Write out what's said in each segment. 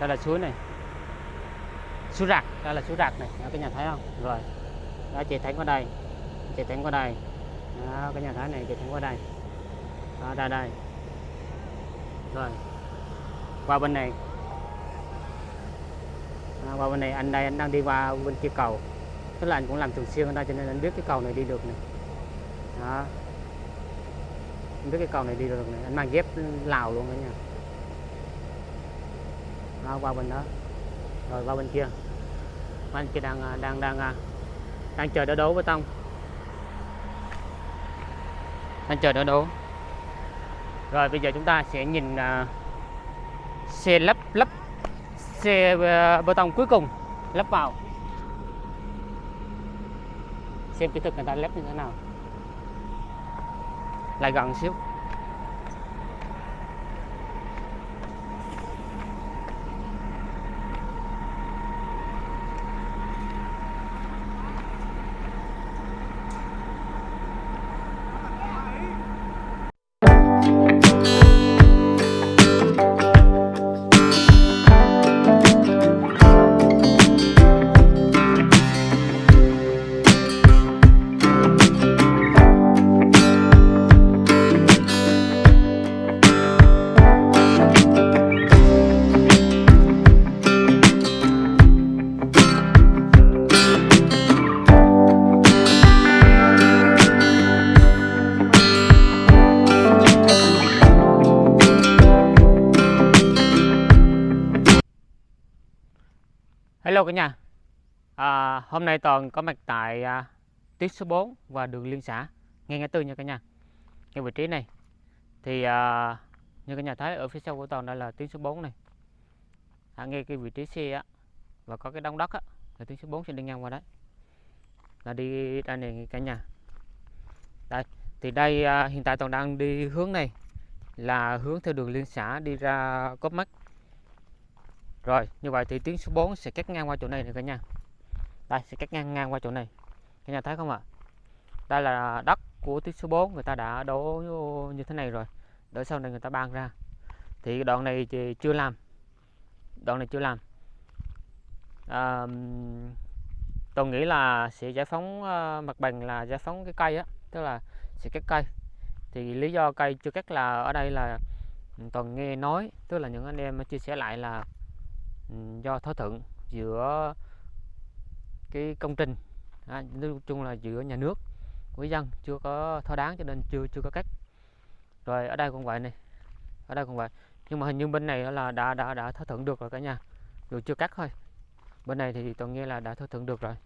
đây là suối này. Suối rạc đây là suối rạc này. Đó, nhà thấy không? Rồi. Đó chị thánh qua đây. Chị thánh qua đây. Đó cái nhà thấy này chị thánh qua đây. Đó, đây đây. Rồi. Qua bên này. À, qua bên này anh đây anh đang đi qua bên kia cầu. Tức là anh cũng làm thường xuyên ở đây cho nên anh biết cái cầu này đi được này. Đó. Anh biết cái cầu này đi được này. Anh mang dép lào luôn đó nha nó qua bên đó. Rồi qua bên kia. Bên kia đang à, đang đang à, đang chờ đỡ đấu bê tông. Đang chờ đỡ đấu rồi bây giờ chúng ta sẽ nhìn uh, xe lắp lắp xe bê tông cuối cùng lắp vào. Xem kỹ thuật người ta lắp như thế nào. Lại gần xíu. Hello cả nhà. À, Hôm nay Toàn có mặt tại à, tuyến số 4 và đường liên xã. Ngay ngã tư nha cả nhà. Ngay vị trí này. Thì à, như cả nhà thấy ở phía sau của Toàn đây là tuyến số 4 này. À, Ngay cái vị trí xe á Và có cái đống đất á Là tuyến số 4 sẽ đi ngang qua đấy. Là đi đây này cả nhà. Đây Thì đây à, hiện tại Toàn đang đi hướng này Là hướng theo đường liên xã đi ra Cốp Mắt rồi, như vậy thì tuyến số 4 sẽ cắt ngang qua chỗ này này cả nhà. Đây sẽ cắt ngang ngang qua chỗ này. Cả nhà thấy không ạ? Đây là đất của tuyến số 4 người ta đã đổ như thế này rồi. Đỡ sau này người ta ban ra. Thì đoạn này thì chưa làm. Đoạn này chưa làm. À, tôi nghĩ là sẽ giải phóng uh, mặt bằng là giải phóng cái cây á, tức là sẽ cắt cây. Thì lý do cây chưa cắt là ở đây là ừ, toàn nghe nói, tức là những anh em chia sẻ lại là do thỏa thuận giữa cái công trình à, nói chung là giữa nhà nước với dân chưa có thỏa đáng cho nên chưa chưa có cắt rồi ở đây cũng vậy này ở đây cũng vậy. Nhưng mà hình như bên này là đã đã đã thỏa thuận được rồi cả nhà dù chưa cắt thôi. Bên này thì tôi nghe là đã thỏa thuận được rồi.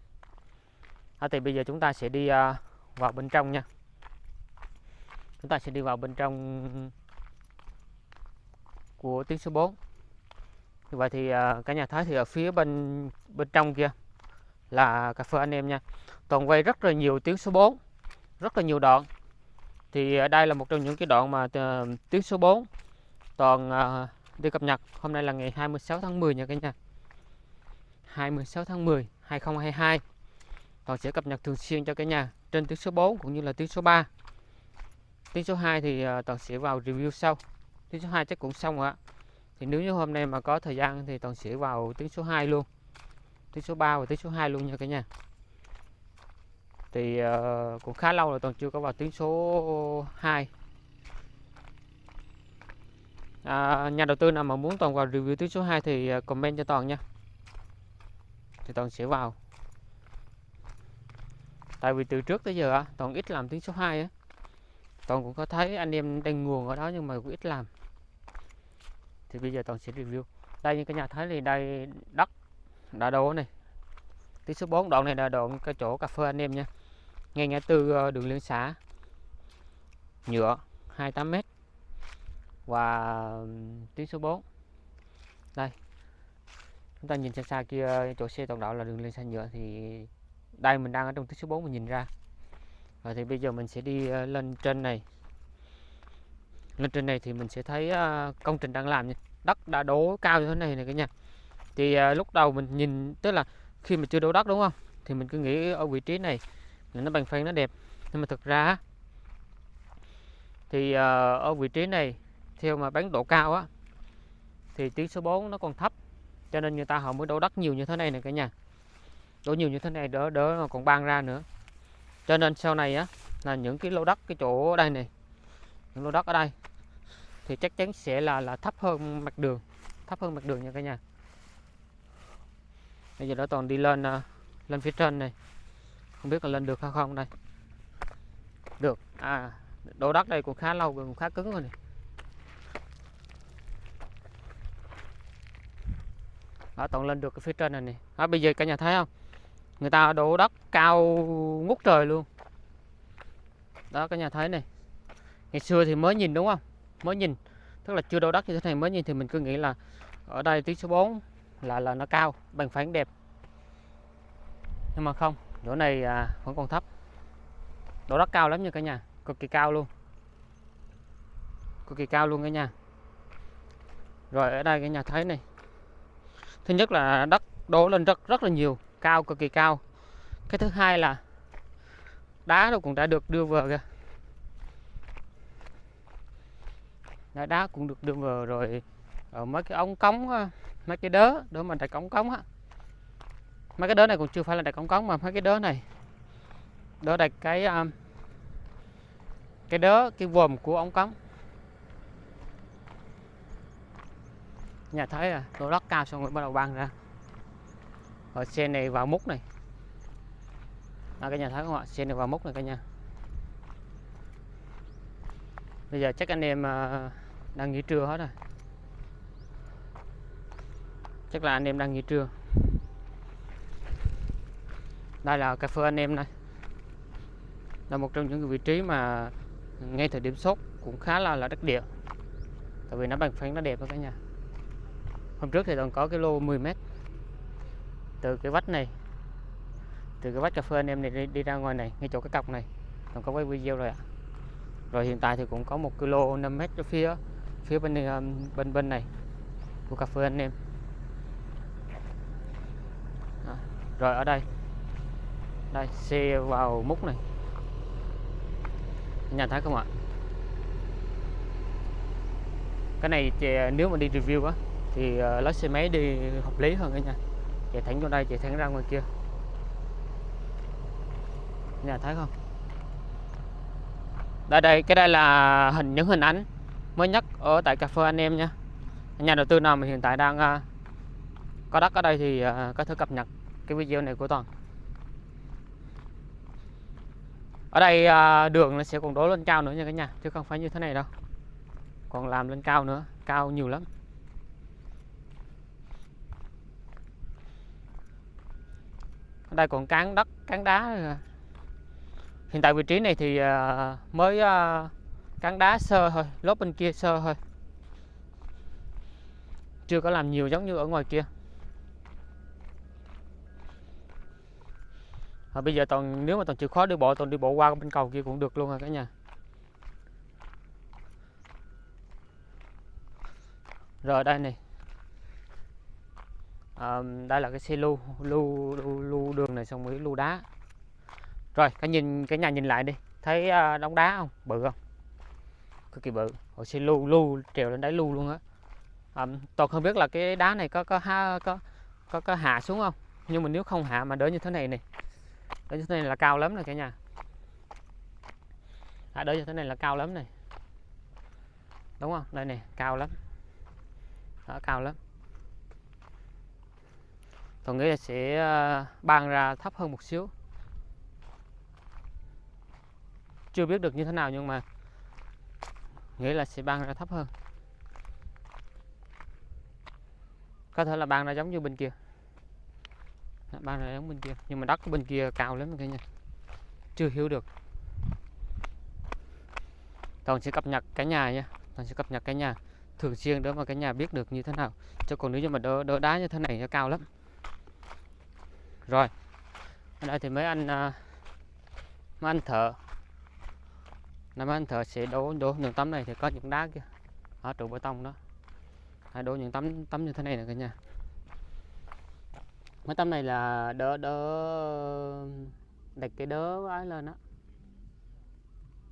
À, thì bây giờ chúng ta sẽ đi uh, vào bên trong nha. Chúng ta sẽ đi vào bên trong của tiếng số 4 như vậy thì à, cả nhà thấy thì ở phía bên bên trong kia là cà phê anh em nha. Toàn quay rất là nhiều tiếng số 4 rất là nhiều đoạn. Thì ở đây là một trong những cái đoạn mà à, tiếng số 4 toàn đi cập nhật. Hôm nay là ngày 26 tháng 10 nha cả nhà. 26 tháng 10 2022 toàn sẽ cập nhật thường xuyên cho cả nhà trên tiếng số 4 cũng như là tiếng số 3 tiếng số 2 thì toàn sẽ vào review sau. Tiếng số 2 chắc cũng xong rồi ạ thì nếu như hôm nay mà có thời gian thì toàn sẽ vào tiếng số 2 luôn. Tiếng số 3 và tiếng số 2 luôn nha cả nhà. Thì uh, cũng khá lâu rồi toàn chưa có vào tiếng số 2 à, nhà đầu tư nào mà muốn toàn vào review tiếng số 2 thì ờ, comment cho toàn nha. Thì toàn sẽ vào. Tại vì từ trước tới giờ toàn ít làm tiếng số 2 á. Toàn cũng có thấy anh em đang nguồn ở đó nhưng mà cũng ít làm thì bây giờ toàn sẽ review. Đây, như cái nhà thấy thì đây, đất đã đổ này. Tí số 4 đoạn này là đoạn cái chỗ cà phê anh em nha. Ngay ngã tư ờ, đường liên xã. Nhựa 28m và tuyến số 4 đây. Chúng ta nhìn xa xa kia, chỗ xe toàn đạo là đường liên xã nhựa thì đây mình đang ở trong tuyến số 4 mình nhìn ra. Rồi thì bây giờ mình sẽ đi ờ, lên trên này lên trên này thì mình sẽ thấy à, công trình đang làm nha. Đất đã đổ cao như thế này này cả nhà. Thì à, lúc đầu mình nhìn, tức là khi mà chưa đổ đất đúng không? Thì mình cứ nghĩ ở vị trí này là nó bằng phẳng, nó đẹp. Nhưng mà thực ra thì à, ở vị trí này, theo mà bán độ cao á, thì tuyến số 4 nó còn thấp. Cho nên người ta họ mới đổ đất nhiều như thế này này cả nhà. Đổ nhiều như thế này đỡ đỡ mà còn ban ra nữa. Cho nên sau này á, là những cái lô đất, cái chỗ ở đây này, những lô đất ở đây thì chắc chắn sẽ là là thấp hơn mặt đường thấp hơn mặt đường nha cả nhà. Bây giờ đó toàn đi lên à, lên phía trên này. Không biết là lên được hay không đây. Được. À đổ đất đây cũng khá lâu rồi cũng khá cứng rồi này. Đó toàn lên được cái phía trên này này. Đó, bây giờ cả nhà thấy không? Người ta đổ đất cao ngút trời luôn. Đó cả nhà thấy này. Ngày xưa thì mới nhìn đúng không? Mới nhìn. Tức là chưa đổ đất như thế này mới nhìn thì mình cứ nghĩ là ở đây tiếng số 4 là là nó cao bằng phẳng đẹp. Nhưng mà không chỗ này à, vẫn còn thấp. Độ đất cao lắm nha cả nhà cực kỳ cao luôn. Cực kỳ cao luôn cả nhà. Rồi ở đây cả nhà thấy này. Thứ nhất là đất đổ lên rất rất là nhiều cao cực kỳ cao. Cái thứ hai là đá nó cũng đã được đưa vào kìa. Đá, đá cũng được đưa vào rồi. Ở mấy cái ống cống mấy cái đớ đó mà đặt ống cống á. Mấy cái đớ này cũng chưa phải là đặt ống cống mà mấy cái đớ này. Đỡ đặt cái um, cái đớ cái vòm của ống cống. Nhà thấy à tôi lót cao xong rồi bắt đầu băng ra. Rồi xe này vào múc này. À, cái nhà thấy không ạ? Xe này vào múc này cả nhà bây giờ chắc anh em à, đang nghỉ trưa hết rồi. Chắc là anh em đang nghỉ trưa. Đây là cà phê anh em này. Là một trong những vị trí mà ngay thời điểm sốt cũng khá là là đất địa. Tại vì nó bằng phẳng nó đẹp đó cả nhà. Hôm trước thì còn có cái lô 10 mét. Từ cái vách này từ cái vách cà phê anh em này đi, đi ra ngoài này ngay chỗ cái cọc này. Còn có quay video rồi ạ rồi hiện tại thì cũng có một kilo 5 mét cho phía phía bên ờ, bên bên này của cà phê anh em. À, rồi ở đây. Đây xe vào múc này. Nhà thấy không ạ? Cái này nếu mà đi review á thì uh, xe máy đi hợp lý hơn cả nhà. Chạy thẳng vô đây chạy thẳng ra ngoài kia. Nhà thấy không? Đây đây cái đây là hình những hình ảnh mới nhất ở tại cà phê anh em nha. Nhà đầu tư nào mà hiện tại đang uh, có đất ở đây thì uh, có thể cập nhật cái video này của toàn. Ở đây uh, đường nó sẽ còn đổ lên cao nữa nha cả nhà chứ không phải như thế này đâu. Còn làm lên cao nữa cao nhiều lắm. Ở đây còn cán đất cán đá hiện tại vị trí này thì à, mới à, cắn đá sơ thôi lốp bên kia sơ thôi. Chưa có làm nhiều giống như ở ngoài kia. À, bây giờ toàn nếu mà toàn chịu khó đi bộ toàn đi bộ qua bên cầu kia cũng được luôn rồi cả nhà. Rồi đây này. À, đây là cái xe lưu lưu lưu, lưu đường này xong mới lưu đá rồi cái nhìn cái nhà nhìn lại đi. Thấy à, uh, đống đá không? Bự không? Cực kỳ bự. Hồi xin lưu lưu trèo lên đáy lưu luôn á. À, toàn không biết là cái đá này có có ha có có có hạ xuống không? Nhưng mà nếu không hạ mà đỡ như thế này này. Đỡ như thế này là cao lắm này cả nhà. À, đỡ như thế này là cao lắm này. Đúng không? Đây này cao lắm. Đó, cao lắm. Tôi nghĩ là sẽ ờ, ban ra thấp hơn một xíu. Chưa biết được như thế nào nhưng mà nghĩ là sẽ ban ra thấp hơn. Có thể là ban ra giống như bên kia. Ban ra giống bên kia. Nhưng mà đất bên kia cao lắm cả nhà chưa hiểu được. Toàn sẽ cập nhật cả nhà nha. Toàn sẽ cập nhật cả nhà. Thường xuyên để mà cả nhà biết được như thế nào. Cho còn nếu như mà đỡ, đỡ đá như thế này nó cao lắm. Rồi. Ở đây thì mấy anh à, mấy anh thợ năm anh thợ sẽ đổ đổ những tấm này thì có những đá kia. Ở trụ bê tông đó. Hay đổ những tấm tấm như thế này nè cả nhà. Mấy tấm này là đỡ đỡ, đặt cái đỡ ấy lên đó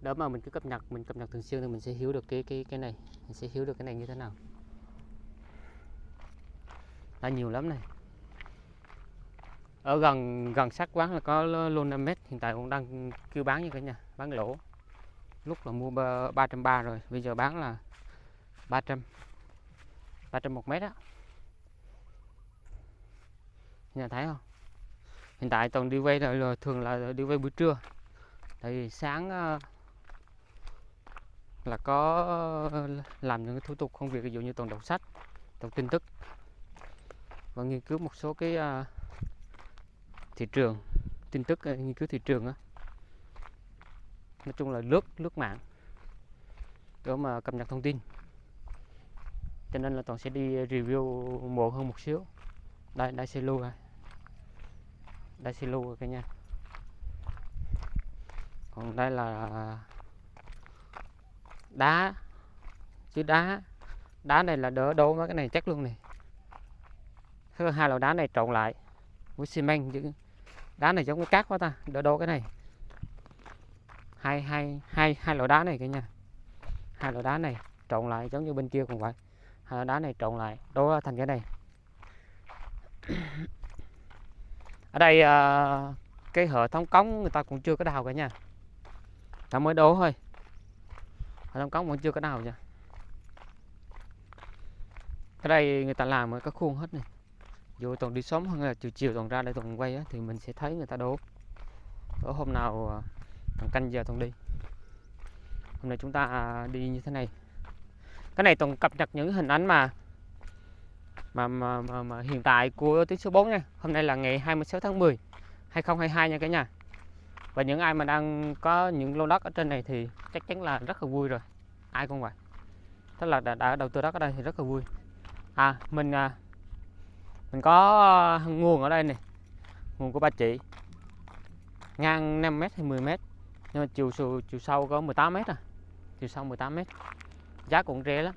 đỡ mà mình cứ cập nhật, mình cập nhật thường xuyên thì mình sẽ hiểu được cái cái cái này. Mình sẽ hiểu được cái này như thế nào. Là nhiều lắm này. Ở gần gần sát quán là có luôn 5 mét, hiện tại cũng đang kêu bán như cả nhà. Bán lỗ lúc là mua 330 rồi, bây giờ bán là 300 300 một mét á. Nhà thấy không? Hiện tại toàn đi quay là thường là đi quay buổi trưa. Tại vì sáng ờ, là có ờ, làm những cái thủ tục công việc, ví dụ như toàn đọc sách, đọc tin tức. Và nghiên cứu một số cái ờ, thị trường, tin tức nghiên cứu thị trường á nói chung là lướt lướt mạng để mà cập nhật thông tin. Cho nên là toàn sẽ đi review muộn hơn một xíu. Đây đây xe lưu rồi. Đây xe lưu rồi cả nhà. Còn đây là đá. Chứ đá đá này là đỡ đố mấy cái này chắc luôn này hai loại đá này trộn lại với xi măng chứ. Đá này giống cái cát quá ta, đỡ đố cái này hai hai hai hai loại đá này cả nhà. Hai loại đá này trộn lại giống như bên kia cũng vậy. Hai loại đá này trộn lại đố thành cái này. Ở đây à, cái hệ thống cống người ta cũng chưa có đào cả nha ta mới đố thôi. Hệ thống cống vẫn chưa có đào nha. Ở đây người ta làm ở các khuôn hết này. Dù toàn đi sớm hơn là chiều chiều toàn ra đây toàn quay á, thì mình sẽ thấy người ta đố ở hôm nào à, à, canh giờ toàn đi. Hôm nay chúng ta à, đi như thế này. Cái này toàn cập nhật những hình ảnh mà mà, mà, mà, mà hiện tại của tuyến số 4 nha. Hôm nay là ngày 26 tháng 10 2022 nha cả nhà. Và những ai mà đang có những lô đất ở trên này thì chắc chắn là rất là vui rồi. Ai cũng vậy. Tức là đã, đã đầu tư đất ở đây thì rất là vui. À mình à, mình có nguồn ở đây này. Nguồn của ba chị ngang 5 mét hay 10 mét nhưng mà chiều chiều chiều sâu có 18 mét à. Chiều sâu 18 mét. Giá cũng rẻ lắm.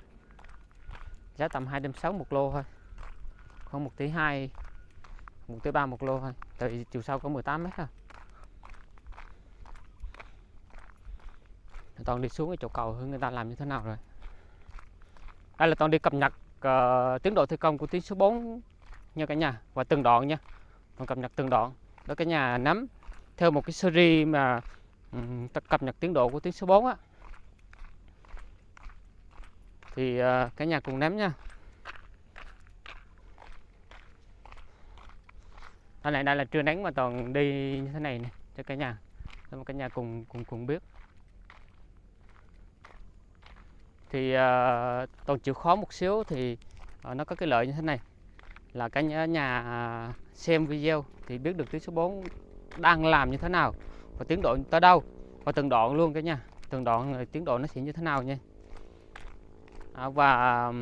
Giá tầm 260 một lô thôi. Không 1 tỷ 2 1 tỷ 3 một lô thôi. Tại vì chiều sâu có 18 mét à toàn đi xuống cái chỗ cầu hướng người ta làm như thế nào rồi. Đây là toàn đi cập nhật uh, tiến độ thi công của tuyến số 4 nha cả nhà và từng đoạn nha. Còn cập nhật từng đoạn. Đó cả nhà nắm theo một cái series mà Ừ, cập nhật tiến độ của tuyến số 4 á. Thì à, cả nhà cùng nắm nha. Đây này đây là trưa nắng mà toàn đi như thế này nè cho cả nhà. Cho cả nhà cùng cùng cùng biết. Thì uh, toàn chịu khó một xíu thì uh, nó có cái lợi như thế này là cả nhà, nhà xem video thì biết được tuyến số 4 đang làm như thế nào và tiến độ tới đâu? Và từng đoạn luôn cả nhà từng đoạn ờ, tiến độ nó sẽ như thế nào nha. À, và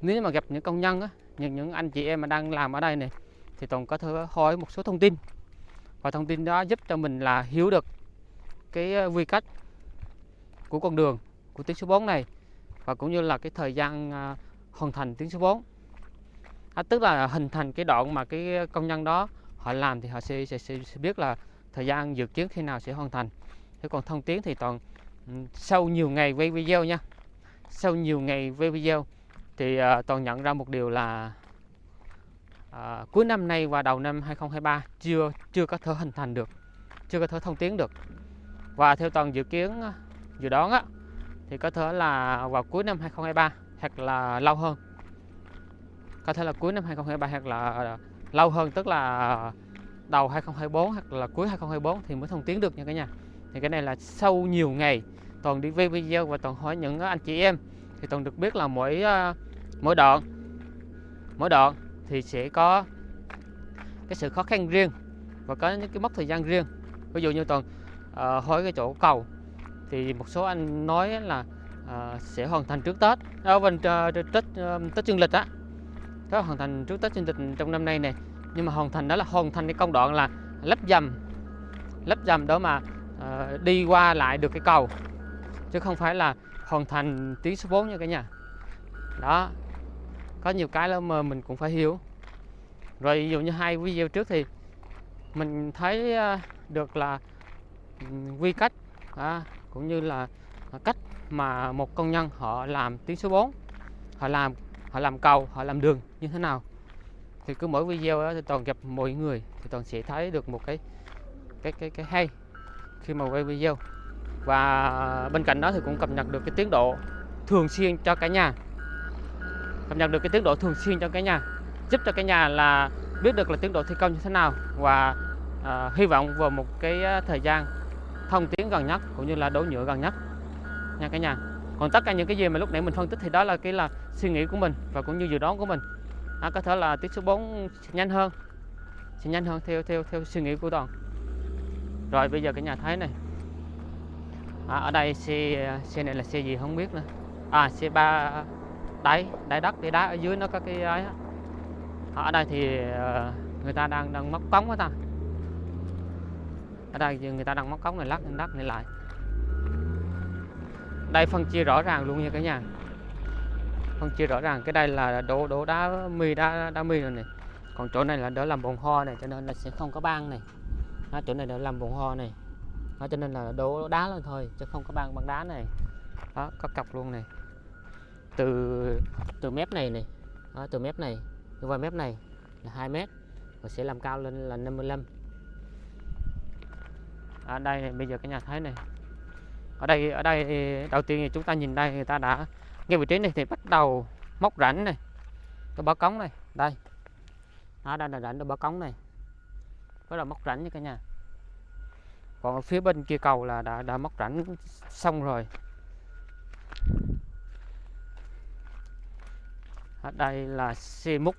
nếu mà gặp những công nhân á, những những anh chị em mà đang làm ở đây này thì tổng có thể hỏi một số thông tin. Và thông tin đó giúp cho mình là hiểu được cái ờ, quy cách của con đường của tuyến số 4 này và cũng như là cái thời gian à, hoàn thành tuyến số 4 à, tức là hình thành cái đoạn mà cái công nhân đó họ làm thì họ sẽ, sẽ, sẽ, sẽ biết là thời gian dự kiến khi nào sẽ hoàn thành. Thế còn thông tiến thì toàn ừ, sau nhiều ngày quay video nha. Sau nhiều ngày quay video thì uh, toàn nhận ra một điều là uh, cuối năm nay và đầu năm 2023 chưa chưa có thể hình thành được chưa có thể thông tiến được. Và theo toàn dự kiến ờ, dự đoán á, thì có thể là vào cuối năm 2023 hoặc là lâu hơn. Có thể là cuối năm 2023 hoặc là ờ, lâu hơn tức là đầu 2024 hoặc là cuối 2024 thì mới thông tiến được nha cả nhà. Thì cái này là sau nhiều ngày toàn đi về video và toàn hỏi những ờ, anh chị em. Thì toàn được biết là mỗi ờ, mỗi đoạn mỗi đoạn thì sẽ có cái sự khó khăn riêng và có những cái mốc thời gian riêng. Ví dụ như toàn uh, hỏi cái chỗ cầu thì một số anh nói là uh, sẽ hoàn thành trước Tết. Ở bên uh, Tết uh, Tết dương lịch á. Có hoàn thành trước Tết dương lịch trong năm nay này nhưng mà hoàn thành đó là hoàn thành cái công đoạn là lắp dầm lắp dầm đó mà uh, đi qua lại được cái cầu. Chứ không phải là hoàn thành tuyến số 4 nha cả nhà. Đó có nhiều cái là mà mình cũng phải hiểu. Rồi ví dụ như hai video trước thì mình thấy ờ, được là quy cách à, cũng như là cách mà một công nhân họ làm tuyến số 4 họ làm họ làm cầu họ làm đường như thế nào thì cứ mỗi video đó thì toàn gặp mọi người thì toàn sẽ thấy được một cái cái cái cái hay khi mà quay video. Và bên cạnh đó thì cũng cập nhật được cái tiến độ thường xuyên cho cả nhà. Cập nhật được cái tiến độ thường xuyên cho cả nhà giúp cho cả nhà là biết được là tiến độ thi công như thế nào. Và à, hy vọng vào một cái à, thời gian thông tiến gần nhất cũng như là đổ nhựa gần nhất nha cả nhà. Còn tất cả những cái gì mà lúc nãy mình phân tích thì đó là cái là suy nghĩ của mình và cũng như dự đoán của mình à, có thể là tiết số 4 sẽ nhanh hơn. Sẽ nhanh hơn theo theo theo suy nghĩ của toàn rồi bây giờ cả nhà thấy này. À, ở đây xe xe này là xe gì không biết nữa. À xe ba đáy đáy đất đáy đá ở dưới nó có cái ấy à, ờ, ở đây thì người ta đang đang móc cống đó ta. Ở đây người ta đang móc cống này lắc lên đất này lại. Đây phân chia rõ ràng luôn nha cả nhà. Vâng, phân chia rõ ràng. Cái đây là đổ đổ đá mì đá đá mì rồi này. Còn chỗ này là đỡ làm bồn ho này cho nên là sẽ không có băng này. Đó, chỗ này đỡ làm bồn ho này. Đó, cho nên là đổ đá lên thôi chứ không có băng băng đá này. Đó có cọc luôn này. Từ từ mép này này. Đó, từ mép này qua mép này là 2 mét và sẽ làm cao lên là 55 ở đây này, bây giờ cái nhà thấy này. Ở đây ở đây đầu tiên thì chúng ta nhìn đây người ta đã ngay vị trí này thì bắt đầu móc rãnh này. Cái bó cống này, đây. Đó, đây là rãnh cái bó cống này. Bắt đầu móc rãnh nha cả nhà. Còn ở phía bên kia cầu là đã đã móc rãnh xong rồi. Ở đây là xe múc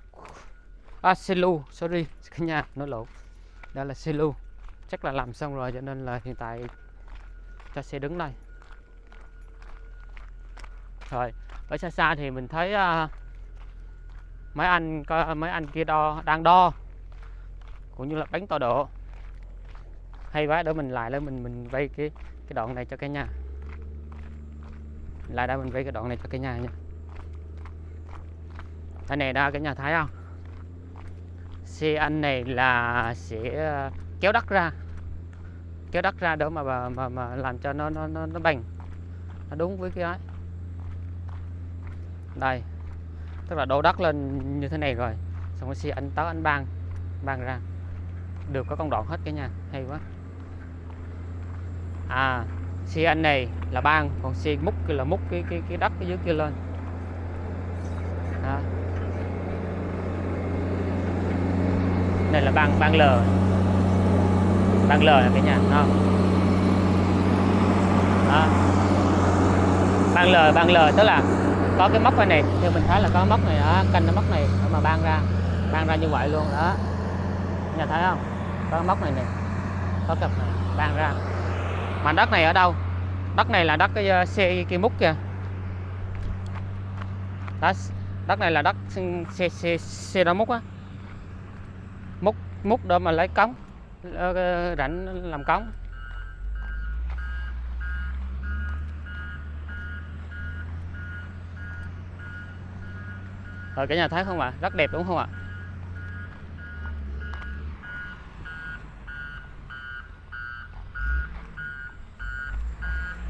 à xe lu sorry, cả nhà nó lộn. Đây là xe lu chắc là làm xong rồi, cho nên là hiện tại cho xe đứng đây rồi ở xa xa thì mình thấy uh, mấy anh mấy anh kia đo đang đo cũng như là bánh tọa độ. Hay quá để mình lại lên mình mình vây cái cái đoạn này cho cả nhà. Lại đây mình vây cái đoạn này cho cả nhà nha. Đây này đó cả nhà thấy không? Xe anh này là sẽ à, kéo đất ra. Kéo đất ra đó mà mà, mà, mà làm cho nó nó nó, nó bành. Nó đúng với cái ấy đây. Tức là đổ đất lên như thế này rồi. Xong rồi xe anh tới anh bang bang ra. Được có công đoạn hết cả nhà. Hay quá. À xe anh này là bang, còn xe múc kia là múc cái cái cái đất cái dưới kia lên. Đó. này là bang bang lờ bang lờ là cái nhà không? Đó. bang lờ bang lờ tức là có cái móc này này theo mình thấy là có móc này đó, canh cái móc này để mà ban ra ban ra như vậy luôn đó. Nhà thấy không? Có móc này này có cặp này ban ra. Mà đất này ở đâu? Đất này là đất cái ờ, xe kia múc kìa. Đó, đất này là đất xe xe xe đó múc á. Múc múc đó mà lấy cống ờ, rảnh làm cống. Rồi cả nhà thấy không ạ? Rất đẹp, đúng không ạ?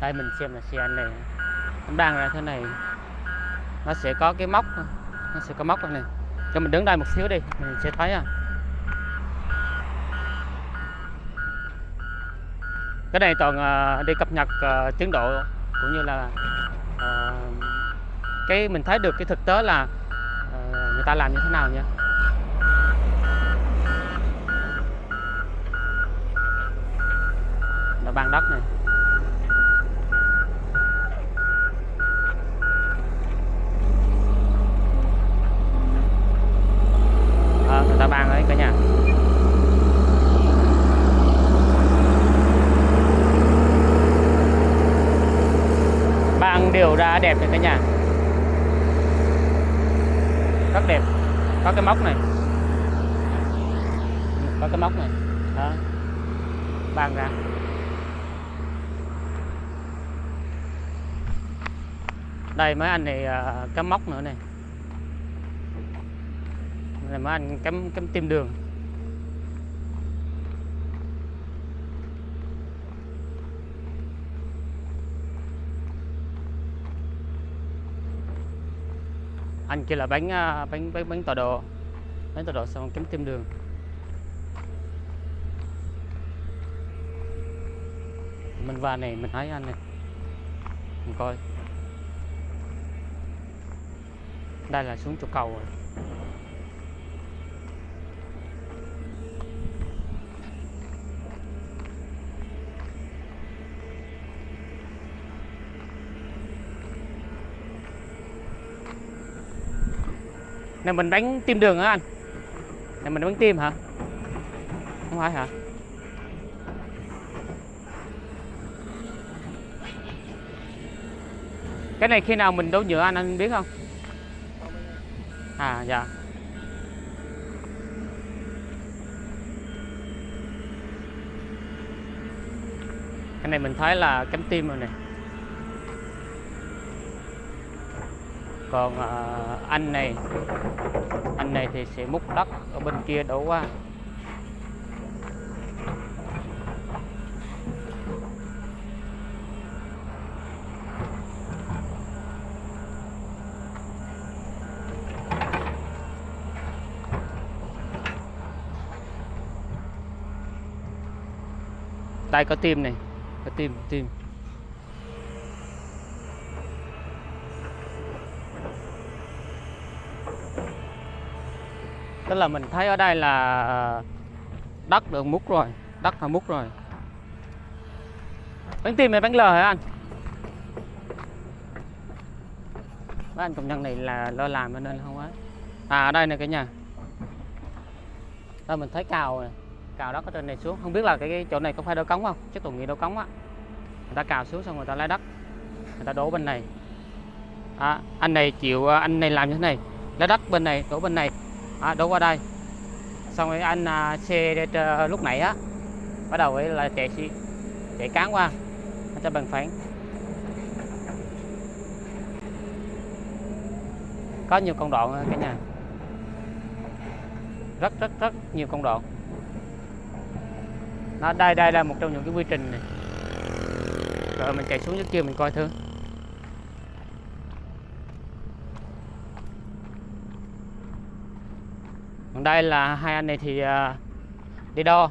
Đây, mình xem là xe anh này. Nó đang ra thế này. Nó sẽ có cái móc, nó sẽ có móc này cho mình đứng đây một xíu đi, mình sẽ thấy à. Cái này toàn ờ, đi cập nhật ờ, tiến độ cũng như là cái mình thấy được cái thực tế là ta làm như thế nào nha là ban đất này. À, người ta ban đấy cả nhà. Ban đều ra đẹp này cả nhà rất đẹp. Có cái móc này. Có cái móc này. Đó. Ban ra. Đây mấy anh này à, cắm móc nữa này. Này mấy anh cắm cắm tim đường. Anh kia là bánh à, bánh bánh bánh tọa độ. Bánh tọa độ xong kiếm tìm đường. Mình vào này, mình thấy anh này. Mình coi. Đây là xuống chỗ cầu rồi. Này, mình đánh tim đường hả anh. Này, mình đánh tim hả? Không phải hả? Cái này khi nào mình đấu nhựa anh anh biết không? À dạ. Cái này mình thấy là cánh tim rồi này. Còn à, anh này anh này thì sẽ múc đất ở bên kia đổ qua. Tay có tim này có tim tim. Tức là mình thấy ở đây là ờ, đất được múc rồi đất là múc rồi. Bánh tim hay bánh lờ hả anh? Mấy anh công nhân này là lo làm cho nên không á. À ở đây này cái nhà. Đây mình thấy cào này cào đất ở trên này xuống. Không biết là cái, cái chỗ này có phải đổ cống không? Chắc tôi nghĩ đổ cống á. Người ta cào xuống xong người ta lấy đất. Người ta đổ bên này. À, anh này chịu ờ, anh này làm như thế này. Lấy đất bên này đổ bên này à, đổ qua đây. Xong rồi anh à, xe ờ, lúc nãy á bắt đầu ấy là chạy chạy cán qua anh cho bằng phẳng. Có nhiều công đoạn cả nhà. Rất rất rất nhiều công đoạn. Nó đây đây là một trong những cái quy trình này. Rồi mình chạy xuống dưới kia mình coi thử. Còn đây là hai anh này thì à, đi đo.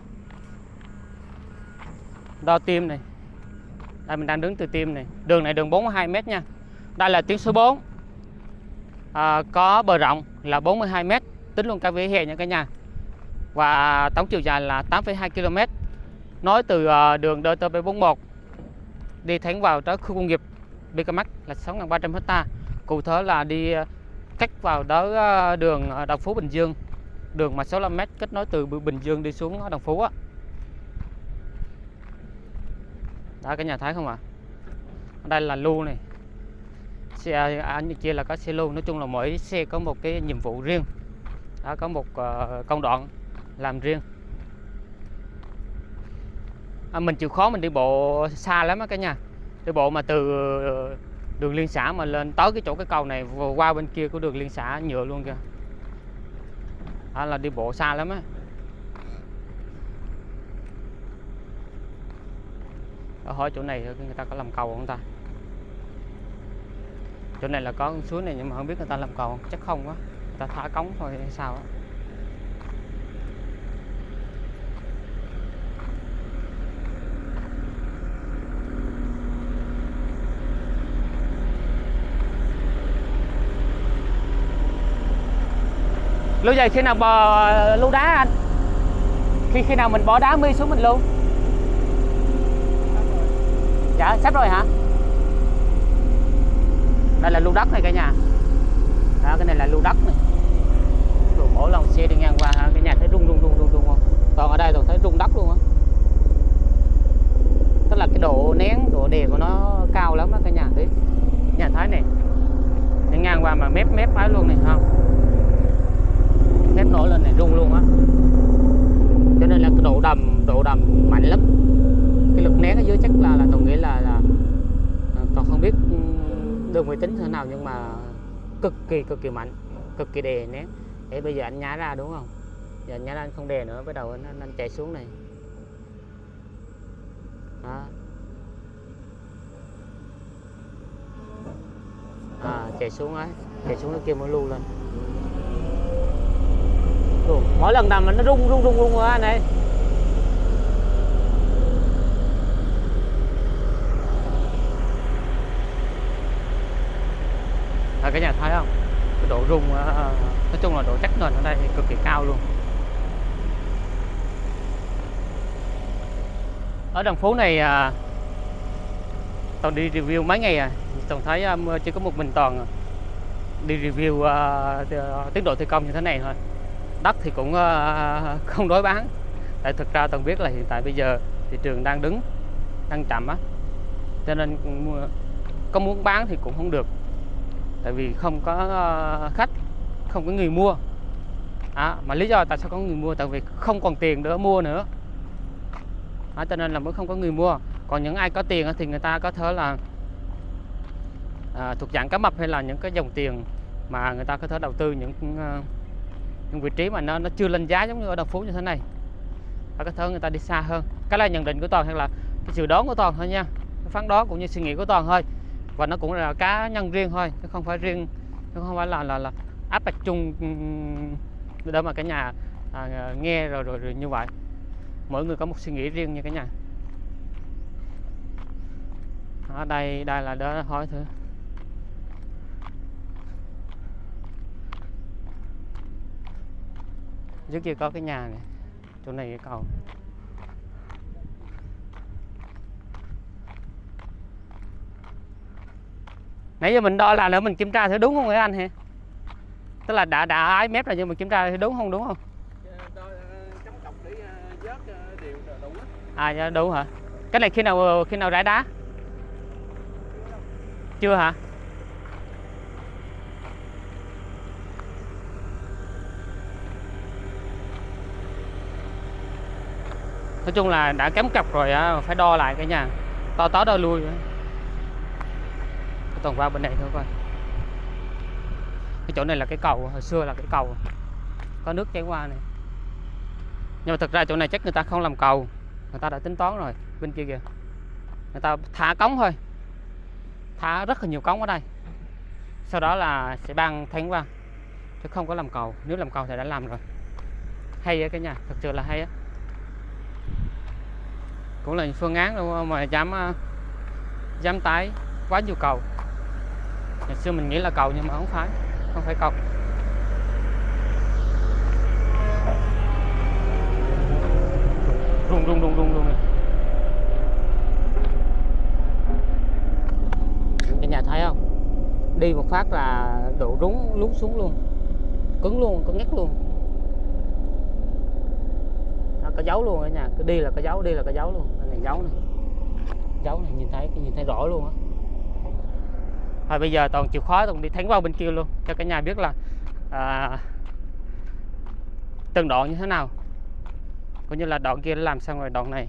Đo tim này. Đây mình đang đứng từ tim này. Đường này đường 42 mét nha. Đây là tuyến số 4 à, có bờ rộng là 42 mét tính luôn cả vỉa hè nha cả nhà. Và tổng chiều dài là 8,2 km. Nói từ à, đường DT 41 đi thẳng vào tới khu công nghiệp Bicamac là 6.300 hecta cụ thể là đi à, cách vào đó đường Đồng Phú Bình Dương đường mà 65m kết nối từ Bình Dương đi xuống Đồng Phú á. Đó cái nhà thấy không ạ? À? đây là lưu này. Xe à, anh chia là có xe lưu. Nói chung là mỗi xe có một cái nhiệm vụ riêng. Đó có một uh, công đoạn làm riêng. À, mình chịu khó mình đi bộ xa lắm á cả nhà. Đi bộ mà từ ờ, đường liên xã mà lên tới cái chỗ cái cầu này qua bên kia của đường liên xã nhựa luôn kìa đó là đi bộ xa lắm á. Ở hỏi chỗ này người ta có làm cầu không ta? Chỗ này là có suối này nhưng mà không biết người ta làm cầu chắc không quá. Người ta thả cống thôi hay sao á. Lưu dày khi nào bò ờ, lưu đá anh? Khi khi nào mình bỏ đá mi xuống mình luôn dạ sắp rồi hả? Đây là lưu đất này cả nhà. Đó, cái này là lưu đất này. Rồi mỗi lần xe đi ngang qua cái nhà thấy rung rung rung rung rung không? Còn ở đây tôi thấy rung đất luôn á. Tức là cái độ nén độ đè của nó cao lắm đó cả nhà thấy? Nhà thấy này. Đi ngang qua mà mép mép ấy luôn này không thép nổi lên này rung luôn á cho nên là cái độ đầm độ đầm mạnh lắm. Cái lực nén ở dưới chắc là là tôi nghĩ là là à, còn không biết ừ, đường vị tính thế nào nhưng mà cực kỳ cực kỳ mạnh cực kỳ đè nén. Để bây giờ anh nhá ra đúng không? Giờ anh nhá ra anh không đè nữa bắt đầu anh, anh, anh chạy xuống này. Đó. à, chạy xuống ấy chạy xuống nó kia mới lưu lên. Ồ, mỗi lần nằm nó rung rung rung rung quá này Ờ, à, cả nhà thấy không? Cái độ rung á, nói chung là độ chắc nền ở đây cực kỳ cao luôn. Ở đường phố này à, toàn đi review mấy ngày à toàn thấy um, chỉ có một mình toàn à. đi review uh, tiến độ thi công như thế này thôi. Đất thì cũng uh, không đối bán. Tại thực ra toàn biết là hiện tại bây giờ thị trường đang đứng đang chậm á. Cho nên ừ, có muốn bán thì cũng không được tại vì không có ờ, khách không có người mua. À, mà lý do tại sao có người mua tại vì không còn tiền để mua nữa. À, cho nên là mới không có người mua. Còn những ai có tiền thì người ta có thể là à, thuộc dạng cá mập hay là những cái dòng tiền mà người ta có thể đầu tư những ờ, những vị trí mà nó nó chưa lên giá giống như ở đồng phú như thế này. Và có thể người ta đi xa hơn. Cái là nhận định của toàn hay là cái dự đoán của toàn thôi nha. Cái phán đoán cũng như suy nghĩ của toàn thôi và nó cũng là cá nhân riêng thôi chứ không phải riêng chứ không phải là là, là áp đặt chung để mà cả nhà à, nghe rồi, rồi rồi như vậy. Mỗi người có một suy nghĩ riêng như cả nhà. Ở đây đây là đó hỏi thử. Trước kia có cái nhà này chỗ này cái cầu. Nãy giờ mình đo là nữa mình kiểm tra thử đúng không hả anh hả? Tức là đã đã ái mép rồi nhưng mình kiểm tra thử đúng không đúng không? À dạ, đúng hả? Cái này khi nào khi nào rải đá? Chưa hả? Nói chung là đã kém cặp rồi á, phải đo lại cái nhà. To tó đo lui toàn qua bên này thôi coi. Cái chỗ này là cái cầu, hồi xưa là cái cầu. Có nước chảy qua này. Nhưng mà thực ra chỗ này chắc người ta không làm cầu, người ta đã tính toán rồi, bên kia kìa. Người ta thả cống thôi. Thả rất là nhiều cống ở đây. Sau đó là sẽ băng thánh qua, chứ không có làm cầu. Nếu làm cầu thì đã làm rồi. Hay á cái nhà, thật sự là hay á. Cũng là phương án đâu mà dám ờ, dám tái quá nhiều cầu ngày xưa mình nghĩ là cầu nhưng mà không phải không phải cầu. Rung rung rung rung luôn cái nhà thấy không? Đi một phát là độ rúng, lún xuống luôn. Cứng luôn, cứng nhắc luôn. Nó có dấu luôn cả nhà. Cứ đi là có dấu, đi là có dấu luôn. Cái này dấu này. Dấu này nhìn thấy nhìn thấy rõ luôn á rồi bây giờ toàn chịu khó toàn đi thắng vào bên kia luôn cho cả nhà biết là à, từng đoạn như thế nào. Cũng như là đoạn kia làm xong rồi đoạn này.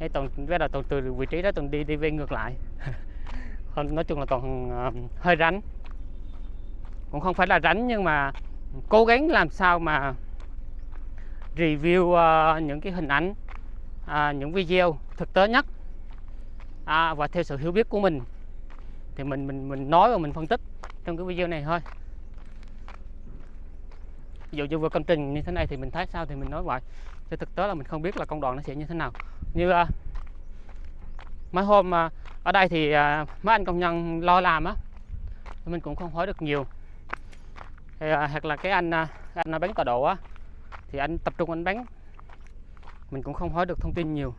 Ấy toàn bắt đầu toàn từ vị trí đó toàn đi đi về ngược lại. Nói chung là toàn uh, hơi rắn. Cũng không phải là rắn nhưng mà cố gắng làm sao mà review uh, những cái hình ảnh uh, những video thực tế nhất. À, và theo sự hiểu biết của mình thì mình mình mình nói và mình phân tích trong cái video này thôi. Ví dụ như vừa công trình như thế này thì mình thấy sao thì mình nói vậy chứ thực tế là mình không biết là công đoạn nó sẽ như thế nào. Như uh, mấy hôm uh, ở đây thì uh, mấy anh công nhân lo làm á mình cũng không hỏi được nhiều. Thì, uh, hoặc là cái anh uh, anh bán tọa độ á thì anh tập trung anh bán mình cũng không hỏi được thông tin nhiều.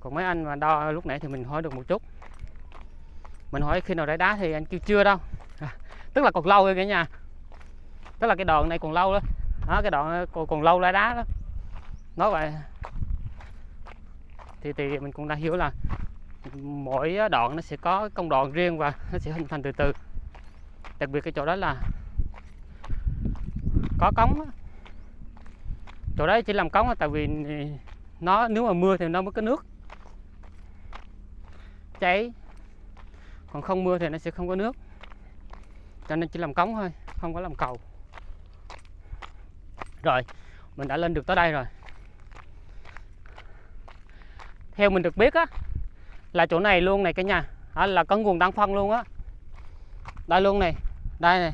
Còn mấy anh mà đo lúc nãy thì mình hỏi được một chút mình hỏi khi nào đáy đá thì anh kêu chưa đâu. À, tức là còn lâu rồi cả nhà. Tức là cái đoạn này còn lâu đó, đó cái đoạn còn, còn lâu đáy đá đó. Nói vậy. Thì thì mình cũng đã hiểu là mỗi đoạn nó sẽ có công đoạn riêng và nó sẽ hình thành từ từ. Đặc biệt cái chỗ đó là có cống chỗ đấy chỉ làm cống tại vì nó nếu mà mưa thì nó mới có nước. Cháy còn không mưa thì nó sẽ không có nước. Cho nên chỉ làm cống thôi không có làm cầu. Rồi mình đã lên được tới đây rồi. Theo mình được biết á là chỗ này luôn này cả nhà. À, là có nguồn đăng phân luôn á. Đây luôn này đây này.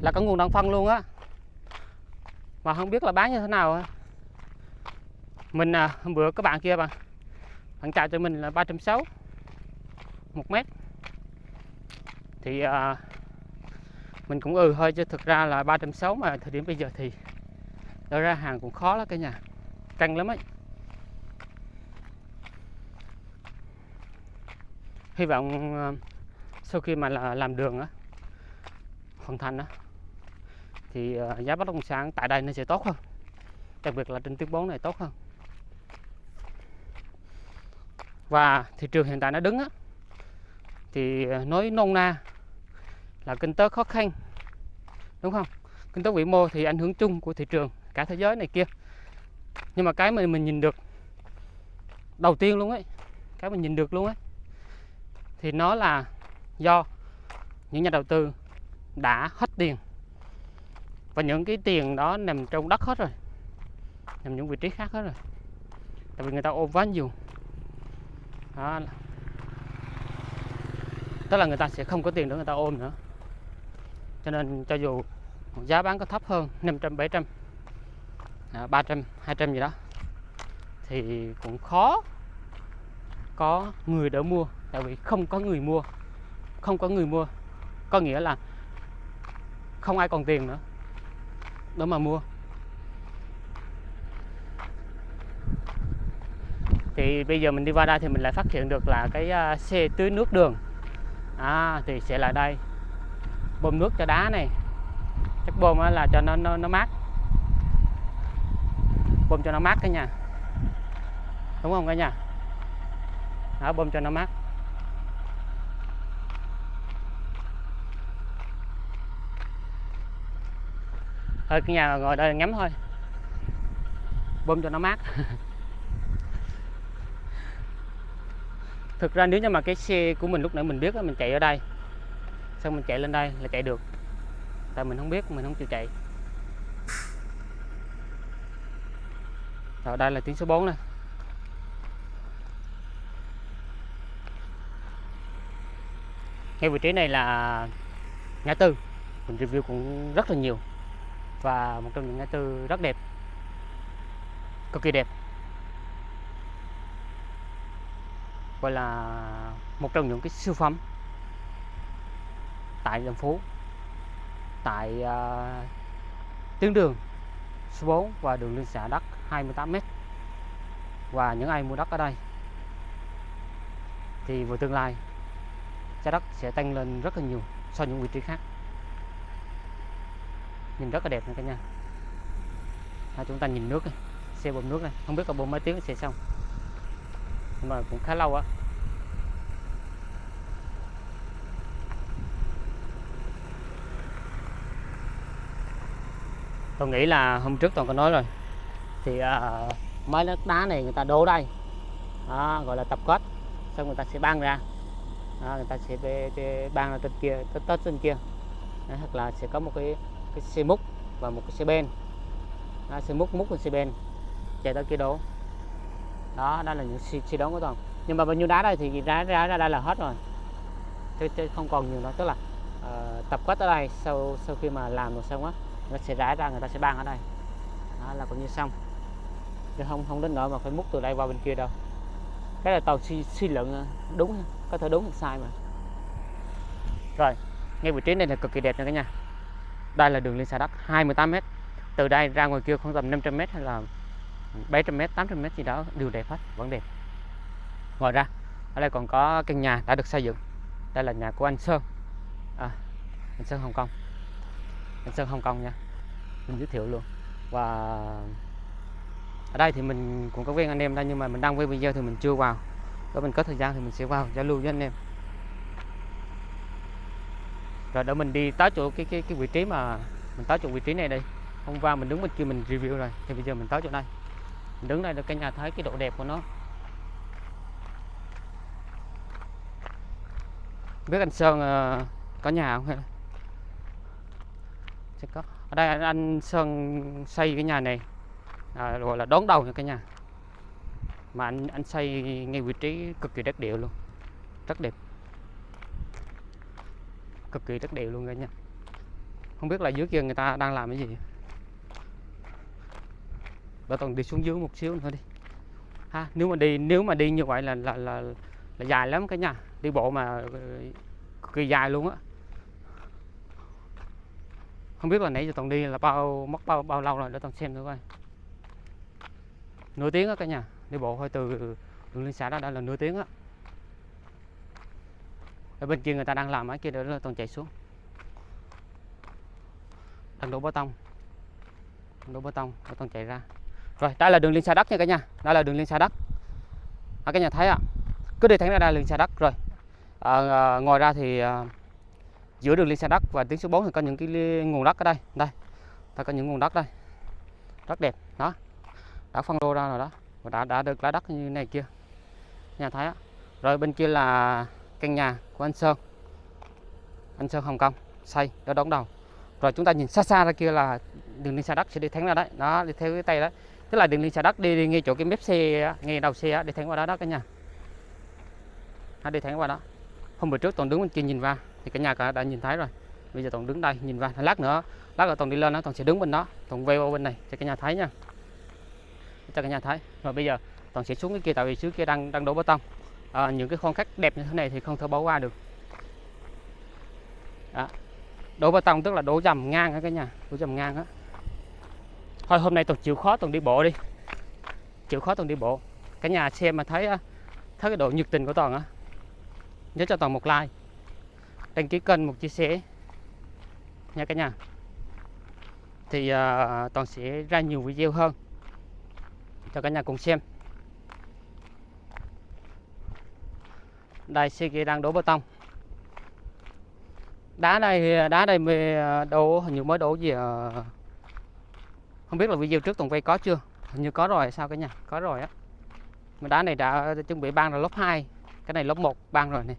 Là có nguồn đăng phân luôn á. Mà không biết là bán như thế nào á. Mình à, hôm bữa các bạn kia bạn bạn trả cho mình là 360 một mét. Thì à, mình cũng ừ thôi chứ thực ra là 360 mà thời điểm bây giờ thì đó ra hàng cũng khó lắm cả nhà căng lắm ấy. Hy vọng à, sau khi mà là làm đường á hoàn thành á thì à, giá bất động sản tại đây nó sẽ tốt hơn. Đặc biệt là trên tuyến 4 này tốt hơn. Và thị trường hiện tại nó đứng á thì ờ, nói nôn na là kinh tế khó khăn, đúng không? Kinh tế vĩ mô thì ảnh hưởng chung của thị trường, cả thế giới này kia. Nhưng mà cái mà mình nhìn được đầu tiên luôn ấy, cái mình nhìn được luôn ấy, thì nó là do những nhà đầu tư đã hết tiền. Và những cái tiền đó nằm trong đất hết rồi, nằm những vị trí khác hết rồi. Tại vì người ta ôm quá nhiều. Đó tức là người ta sẽ không có tiền để người ta ôm nữa. Cho nên cho dù giá bán có thấp hơn 500 700 à, 300 200 gì đó thì cũng khó có người đỡ mua. Tại vì không có người mua không có người mua có nghĩa là không ai còn tiền nữa để mà mua. Thì bây giờ mình đi qua đây thì mình lại phát hiện được là cái à, xe tưới nước đường à, thì sẽ là đây. Bơm nước cho đá này. Chắc bơm là cho nó, nó nó mát. Bơm cho nó mát cả nhà. Đúng không cả nhà? Đó bơm cho nó mát. Thôi cái nhà ngồi đây ngắm thôi. Bơm cho nó mát. thực ra nếu như mà cái xe của mình lúc nãy mình biết là mình chạy ở đây, xong mình chạy lên đây là chạy được. Tại mình không biết, mình không chịu chạy. Rồi, đây là tuyến số 4 này ngay vị trí này là ngã tư. Mình review cũng rất là nhiều và một trong những ngã tư rất đẹp, cực kỳ đẹp. Gọi là một trong những cái siêu phẩm tại đường phố tại uh, tuyến đường số 4 và đường liên xã đất 28m và những ai mua đất ở đây thì vào tương lai giá đất sẽ tăng lên rất là nhiều so với những vị trí khác. Nhìn rất là đẹp nha cả nhà. À, chúng ta nhìn nước này xe bơm nước này. Không biết là bơm mấy tiếng sẽ xong nhưng mà cũng khá lâu á. Tôi nghĩ là hôm trước tôi có nói rồi. Thì uh, mấy đất đá này người ta đổ đây. Đó, gọi là tập kết xong người ta sẽ băng ra. Đó, người ta sẽ về, về băng ra trên kia tới tết trên kia. Đó, hoặc là sẽ có một cái cái xe múc và một cái xe ben. Đó, xe múc múc lên xe ben. Chạy tới kia đổ đó đó là những suy, suy đoán của toàn nhưng mà bao nhiêu đá đây thì ra ra ra đây là hết rồi. Thế, thế không còn nhiều nữa. Tức là uh, tập quét ở đây sau sau khi mà làm được xong á nó sẽ rải ra người ta sẽ ban ở đây. Đó là cũng như xong. Chứ không không đến nỗi mà phải múc từ đây qua bên kia đâu. Cái là tàu suy, suy luận ờ, đúng. Có thể đúng hoặc sai mà. Rồi ngay vị trí này là cực kỳ đẹp nha cả nhà. Đây là đường liên xã đất 28m từ đây ra ngoài kia khoảng tầm 500m hay là 700m 800m gì đó đều đẹp hết vẫn đẹp. Ngoài ra ở đây còn có căn nhà đã được xây dựng. Đây là nhà của anh Sơn. À, anh Sơn Hồng Kông. Anh Sơn Hồng Kông nha. Mình giới thiệu luôn. Và ở đây thì mình cũng có quen anh em đây nhưng mà mình đăng quay video thì mình chưa vào. Có mình có thời gian thì mình sẽ vào giao lưu với anh em. Rồi để mình đi tới chỗ cái cái cái vị trí mà mình tới chỗ vị trí này đây. Hôm qua mình đứng bên kia mình review rồi. Thì bây giờ mình tới chỗ đây đứng đây là cả nhà thấy cái độ đẹp của nó. Biết anh Sơn uh, có nhà không? Hay sẽ có. Ở đây anh, Sơn xây cái nhà này à, gọi là đón đầu nha cả nhà. Mà anh anh xây ngay vị trí cực kỳ đất điệu luôn. Rất đẹp. Cực kỳ đất đều luôn cả nhà. Không biết là dưới kia người ta đang làm cái gì bà toàn đi xuống dưới một xíu nữa đi. Ha nếu mà đi nếu mà đi như vậy là là là, là dài lắm cả nhà. Đi bộ mà ờ, cực kỳ dài luôn á. Không biết là nãy giờ toàn đi là bao mất bao bao lâu rồi để toàn xem thử coi. Nửa tiếng á cả nhà. Đi bộ thôi từ đường liên xã đó đã là nửa tiếng á. Ở bên kia người ta đang làm ở kia đó là toàn chạy xuống. Đang đổ bê tông. Đổ bê tông toàn chạy ra rồi đây là đường liên xa đất nha cả nhà. Đây là đường liên xa đất à, cả nhà thấy ạ. Cứ đi thẳng ra đây là liên xa đất rồi à, à, ngoài ra thì à, giữa đường liên xa đất và tuyến số 4 thì có những cái nguồn đất ở đây. Đây ta có những nguồn đất đây. Rất đẹp. Đó đã phân lô ra rồi đó. Và đã đã được lá đất như này kia. Nhà thấy á rồi bên kia là căn nhà của anh Sơn. Anh Sơn Hồng Kông xây đó đóng đầu. Rồi chúng ta nhìn xa xa ra kia là đường liên xa đất sẽ đi thẳng ra đấy. Đó đi theo cái tay đó tức là đường liên xa đất đi, đi ngay chỗ cái mép xe ngay đầu xe để đi thẳng qua đó đó cả nhà. Ha đi thẳng qua đó. Hôm bữa trước toàn đứng bên kia nhìn vào thì cả nhà cả đã nhìn thấy rồi. Bây giờ toàn đứng đây nhìn vào lát nữa lát nữa toàn đi lên đó toàn sẽ đứng bên đó toàn quay qua bên này cho cả nhà thấy nha. Cho cả nhà thấy. Rồi bây giờ toàn sẽ xuống cái kia tại vì trước kia đang đang đổ bê tông. À, những cái khoan khắc đẹp như thế này thì không thể bỏ qua được. Đó. đổ bê tông tức là đổ dầm ngang đó cả nhà đổ dầm ngang á thôi hôm nay toàn chịu khó toàn đi bộ đi. Chịu khó toàn đi bộ. Cả nhà xem mà thấy à, thấy cái độ nhiệt tình của toàn á. Nhớ cho toàn một like. Đăng ký kênh một chia sẻ. Nha cả nhà. Thì uh, toàn sẽ ra nhiều video hơn. Cho cả nhà cùng xem. Đây xe kia đang đổ bê tông. Đá đây đá đây mới à, đổ hình như mới đổ gì à, không biết là video trước toàn quay có chưa? Hình như có rồi sao cái nhà? Có rồi á. Mà đá này đã chuẩn bị băng là lớp 2 cái này lớp 1 băng rồi này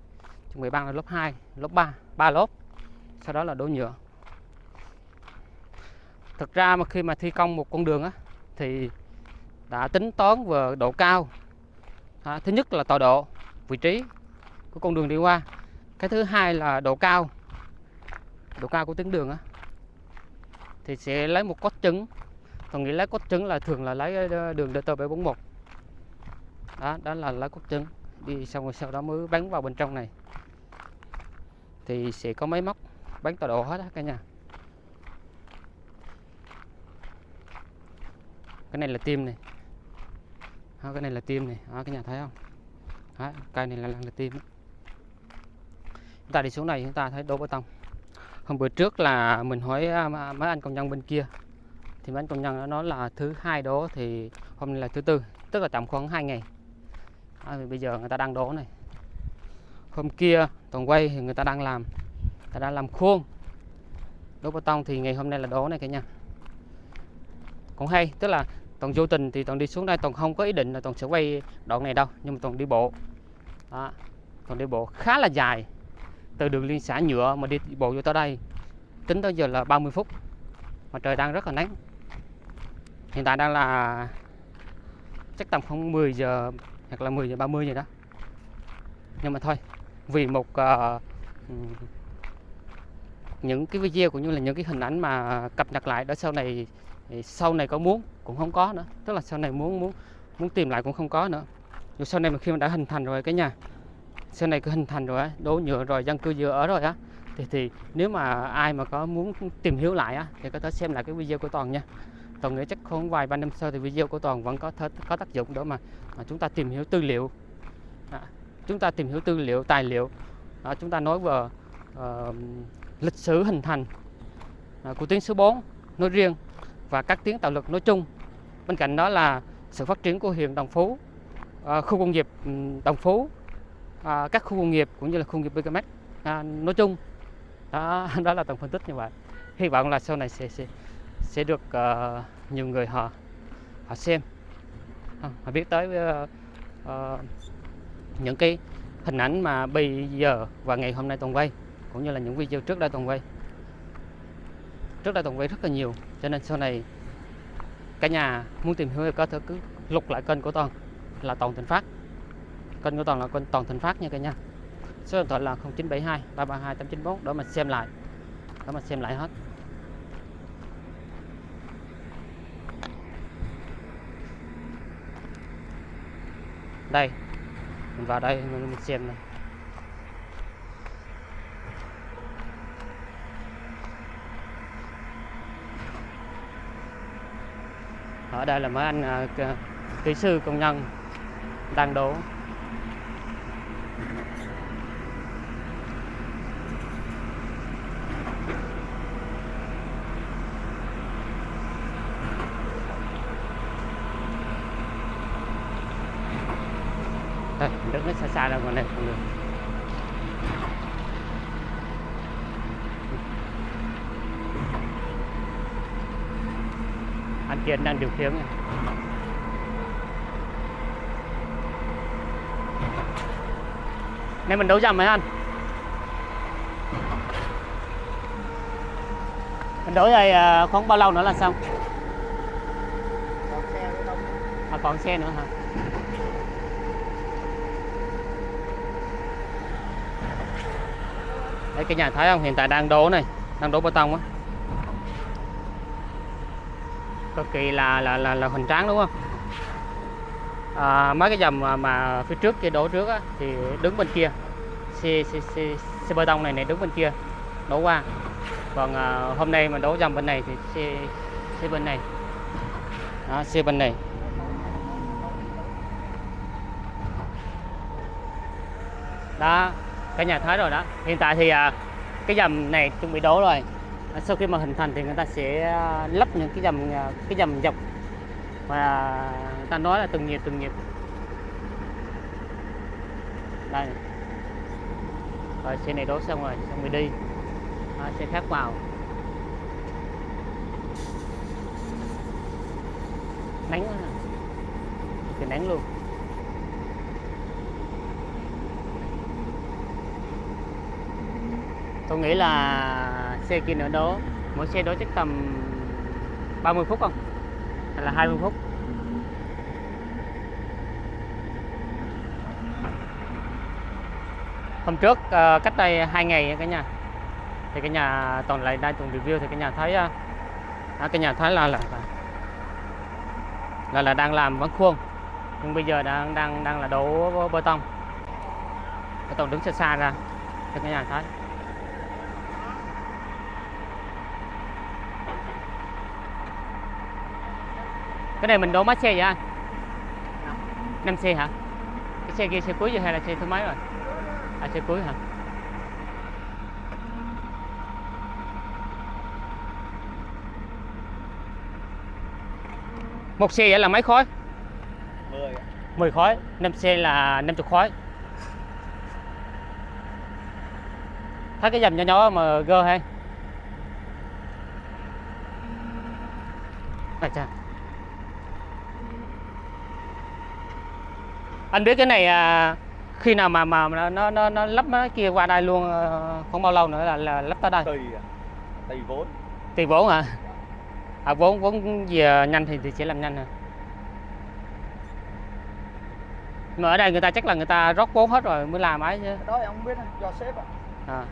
chuẩn bị băng là lớp 2 lớp 3 ba lớp. Sau đó là đổ nhựa. Thực ra mà khi mà thi công một con đường á thì đã tính toán về độ cao. À, thứ nhất là tọa độ vị trí của con đường đi qua. Cái thứ hai là độ cao độ cao của tuyến đường á. Thì sẽ lấy một cốt chứng còn nghĩ lá cốt trứng là thường là lấy ờ, đường đường DT 741 đó đó là lá cốt trứng. Đi xong rồi sau đó mới bắn vào bên trong này. Thì sẽ có máy móc bắn tọa độ hết á cả nhà. Cái này là tim này. Đó, cái này là tim này. Đó, cái nhà thấy không? Đó, cây này là, là, là tim chúng ta đi xuống này chúng ta thấy đổ bê tông. Hôm bữa trước là mình hỏi à, mấy anh công nhân bên kia thì mấy công nhân nó nói là thứ hai đố thì hôm nay là thứ tư tức là tầm khoảng 2 ngày. À, thì bây giờ người ta đang đố này. Hôm kia toàn quay thì người ta đang làm người ta đang làm khuôn. Đố bê tông thì ngày hôm nay là đố này cả nhà. Cũng hay tức là toàn vô tình thì toàn đi xuống đây toàn không có ý định là toàn sẽ quay đoạn này đâu nhưng mà toàn đi bộ. Đó. toàn đi bộ khá là dài từ đường liên xã nhựa mà đi bộ vô tới đây tính tới giờ là 30 phút. Mà trời đang rất là nắng hiện tại đang là chắc tầm khoảng 10 giờ hoặc là 10 giờ 30 gì đó. Nhưng mà thôi vì một uh, những cái video cũng như là những cái hình ảnh mà cập nhật lại đó sau này sau này có muốn cũng không có nữa. Tức là sau này muốn muốn muốn tìm lại cũng không có nữa. Rồi sau này mà khi mà đã hình thành rồi cái nhà sau này cứ hình thành rồi á đố nhựa rồi dân cư vừa ở rồi á thì thì nếu mà ai mà có muốn tìm hiểu lại á thì có thể xem lại cái video của toàn nha toàn nghĩ chắc khoảng vài ba năm sau thì video của toàn vẫn có thể có tác dụng để mà, mà chúng ta tìm hiểu tư liệu. À, chúng ta tìm hiểu tư liệu tài liệu. À, chúng ta nói về ờ, lịch sử hình thành à, của tuyến số 4 nói riêng và các tuyến tạo lực nói chung. Bên cạnh đó là sự phát triển của huyện Đồng Phú à, khu công nghiệp ừ, Đồng Phú à, các khu công nghiệp cũng như là khu công nghiệp BKMX à, nói chung. Đó đó là tổng phân tích như vậy. Hy vọng là sau này sẽ sẽ sẽ được uh, nhiều người họ họ xem. Ờ, họ biết tới uh, uh, những cái hình ảnh mà bây giờ và ngày hôm nay toàn quay cũng như là những video trước đây toàn quay. Trước đây toàn quay rất là nhiều cho nên sau này cả nhà muốn tìm hiểu thì có thể cứ lục lại kênh của toàn là toàn thịnh phát. Kênh của toàn là kênh toàn thịnh phát nha cả nhà. Số điện thoại là 0972 332 894 để mình xem lại để mình xem lại hết. Đây. Mình vào đây mình, xem này. Ở đây là mấy anh à, kỹ sư công nhân đang đổ đây mình ra ngoài này không được. Anh Kiên đang điều khiển. Này. Nên mình đấu dầm mấy anh? Mình đấu đây à, khoảng bao lâu nữa là xong? Còn đâu. À còn xe nữa hả cái nhà thấy không hiện tại đang đổ này Đang đổ bê tông á. Cực kỳ là là là, là hoành tráng đúng không? À, Mấy cái dầm mà, mà phía trước kia đổ trước á Thì đứng bên kia. Xe, xe, xe, xe bê tông này này đứng bên kia đổ qua. Còn à, hôm nay mà đổ dầm bên này thì xe xe bên này. Đó, xe bên này. Đó cả nhà thấy rồi đó. Hiện tại thì à, cái dầm này chuẩn bị đổ rồi. À, sau khi mà hình thành thì người ta sẽ à, lắp những cái dầm cái dầm dọc. Và người ta nói là từng nhịp từng nhịp. Đây. Rồi xe này đổ xong rồi xong rồi đi. Đó, xe khác vào. Nắng quá thì nắng luôn. Tôi nghĩ là xe kia nữa đó mỗi xe đó chắc tầm 30 phút không? Hay là 20 phút? Hôm trước ờ, cách đây hai ngày cả nhà. Thì cái nhà toàn lại đây tuần review thì cái nhà thấy ờ, à, cái nhà thấy là là là là đang làm vẫn khuôn. Nhưng bây giờ đang đang đang là đổ bê tông. Cái toàn đứng xa xa ra cho cái nhà thấy. Cái này mình đổ mấy xe vậy anh? 5 xe hả? Cái xe kia xe cuối rồi hay là xe thứ mấy rồi? À xe cuối hả? Một xe vậy là mấy khối? 10 ạ. 10 khối. 5 xe là 50 khối. Thấy cái dầm nhỏ nhỏ mà gơ hay. À chà anh biết cái này à, khi nào mà mà nó nó nó, nó lắp cái kia qua đây luôn ờ, không bao lâu nữa là, là lắp tới đây. Tùy ạ. tùy vốn. Tùy vốn hả? À vốn vốn về nhanh thì, thì sẽ làm nhanh hả? Mà ở đây người ta chắc là người ta rót vốn hết rồi mới làm ấy chứ. Đó em không biết do sếp ạ. À.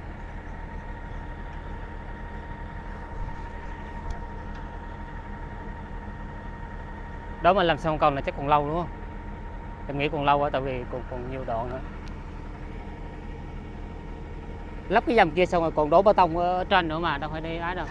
đó mà làm xong cầu là chắc còn lâu đúng không em nghĩ còn lâu quá, tại vì còn còn nhiều đoạn nữa. Lắp cái dầm kia xong rồi còn đổ bê tông ở trên nữa mà đâu phải đi ấy đâu.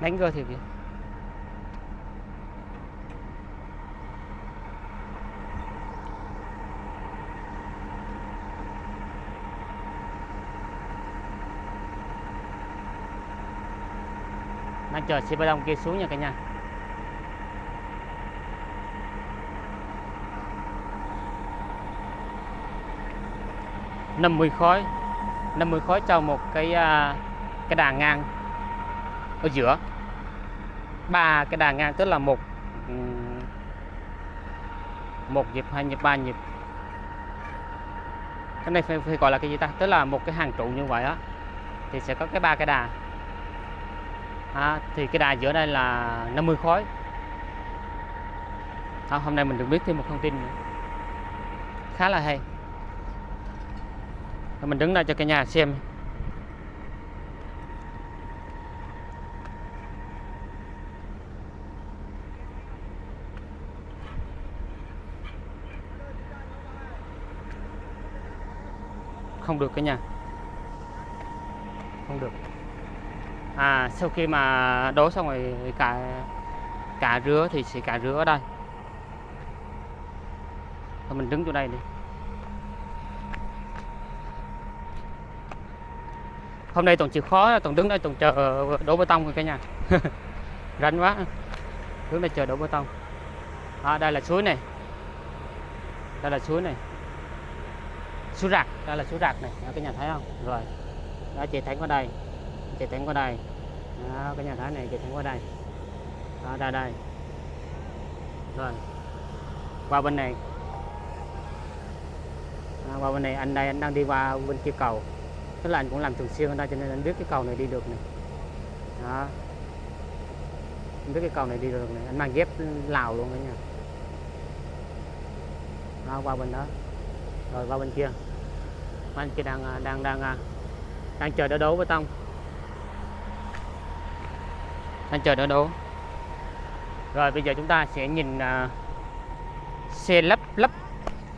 Đánh cơ thiệt kìa. Đang chờ xe bê tông kia xuống nha cả nhà. Năm mươi khối. 50 khối cho một cái à, cái đà ngang. Ở giữa. Ba cái đà ngang tức là một ừ, một nhịp hai nhịp ba nhịp. Cái này phải, phải gọi là cái gì ta? Tức là một cái hàng trụ như vậy á. Thì sẽ có cái ba cái đà à, thì cái đài giữa đây là 50 khối. À, hôm nay mình được biết thêm một thông tin nữa. khá là hay. Rồi mình đứng đây cho cả nhà xem. Không được cả nhà. Không được à sau khi mà đổ xong rồi cả cả rứa thì sẽ cả rứa ở đây. Thôi mình đứng chỗ đây đi. Hôm nay toàn chịu khó toàn đứng đây toàn chờ đổ bê tông rồi cả nhà. Rảnh quá. Đứng đây chờ đổ bê tông. À, đây là suối này. Đây là suối này. Suối rạc đây là suối rạc này. Đó, cả nhà thấy không? Rồi. Đó chạy thấy qua đây chạy thẳng qua đây đó, cái nhà thái này chạy thẳng qua đây đó, ra đây rồi qua bên này. Đó, qua bên này anh đây anh đang đi qua bên kia cầu. Tức là anh cũng làm thường xuyên ở đây cho nên anh biết cái cầu này đi được này. Đó. Anh biết cái cầu này đi được này. Anh mang dép lào luôn đấy nha đó, qua bên đó. Rồi qua bên kia. Anh kia đang à, đang đang à, đang chờ đỡ đấu với tông đang chờ đỡ đấu rồi bây giờ chúng ta sẽ nhìn uh, xe lắp lắp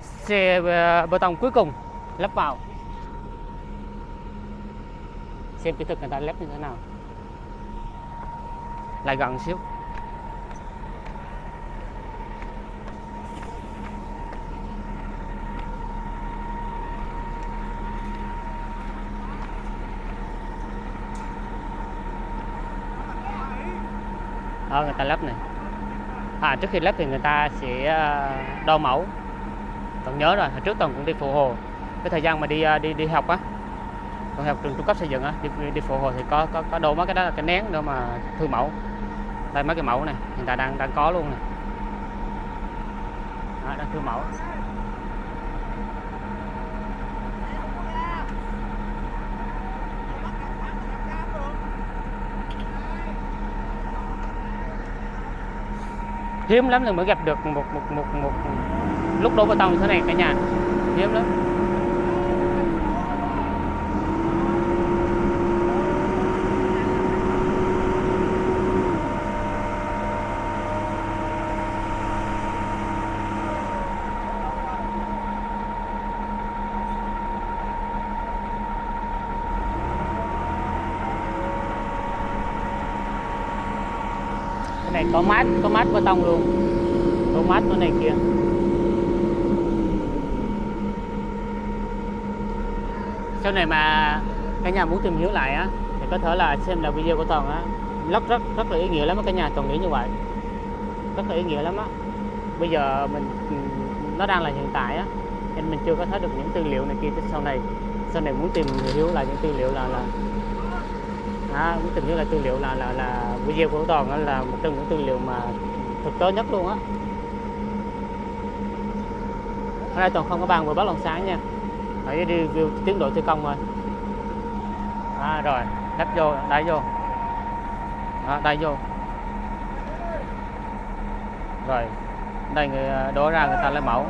xe uh, bê tông cuối cùng lắp vào. Xem kỹ thuật người ta lắp như thế nào. Lại gần xíu. Ở người ta lắp này. À trước khi lắp thì người ta sẽ ờ, đo mẫu. Còn nhớ rồi hồi trước toàn cũng đi phụ hồ. Cái thời gian mà đi ờ, đi đi học á còn học trường trung cấp xây dựng á đi, đi phụ hồ thì có có có đồ mấy cái đó là cái nén để mà thư mẫu. Đây mấy cái mẫu này hiện tại đang đang có luôn này. Đó, đang thư mẫu. Hiếm lắm là mới gặp được một một một một, lúc đổ bê tông như thế này cả nhà. Hiếm lắm. Cái này có mát, có tông luôn. Có mát chỗ này kia sau này mà cả nhà muốn tìm hiểu lại á thì có thể là xem là video của toàn á. Rất rất rất là ý nghĩa lắm á cả nhà toàn nghĩ như vậy. Rất là ý nghĩa lắm á. Bây giờ mình ừ, nó đang là hiện tại á nên mình chưa có thấy được những tư liệu này kia tới sau này. Sau này muốn tìm hiểu lại những tư liệu là là à, muốn tìm hiểu là tư liệu là là là video của toàn là một trong những tư liệu mà thực tế nhất luôn á. Ở đây toàn không có bàn vừa bắt lòng sáng nha. Phải đi review tiến độ thi công rồi, à, rồi. Đắp vô đáy vô. À, đáy vô. Rồi. Đây người à, đổ ra người ta lấy mẫu.